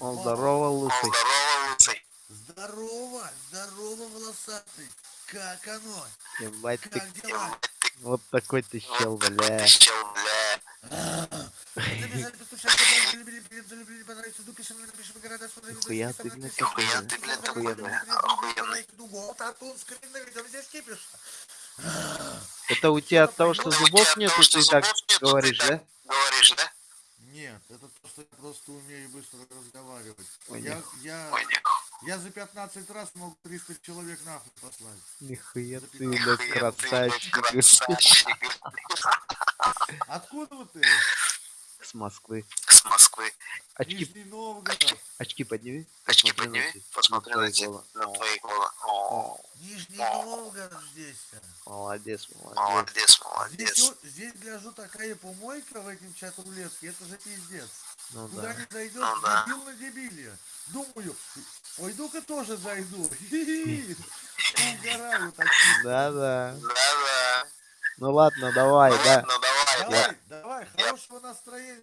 Он здорово, лысый. Здорово, лысый. Здорово, здорово, волосатый. Как оно? Ебать ты, Как дела? вот такой ты чел, бля. Ты бля. Нихуя видосы, ты, блядь. Охуенно ты, блядь, Охуенный. охуенный. Это у тебя от того, что зубов тебя нет, от того, и что ты так нету, ты говоришь, да? Говоришь, да? Нет, это то, что я просто умею быстро разговаривать. Я, я, я за 15 раз мог 300 человек нахуй послать. Нихуя ты, блядь, красавчик. Откуда вы ты? С Москвы. С Москвы. Очки, Нижний Новгород. очки подними. Очки подними, посмотри на на твои головы. О, Нижний Новгород здесь. Молодец, молодец. молодец, Здесь, молодец. вот- здесь, гляжу, такая помойка в этом чат рулетке, это же пиздец. Ну Куда да. не зайдет, Ну да. дебил на дебиле. Думаю, пойду-ка тоже зайду. Угораю так. Да-да. Да-да. Ну ладно, давай, Ну да. ладно, давай, да. Давай, давай, хорошего настроения,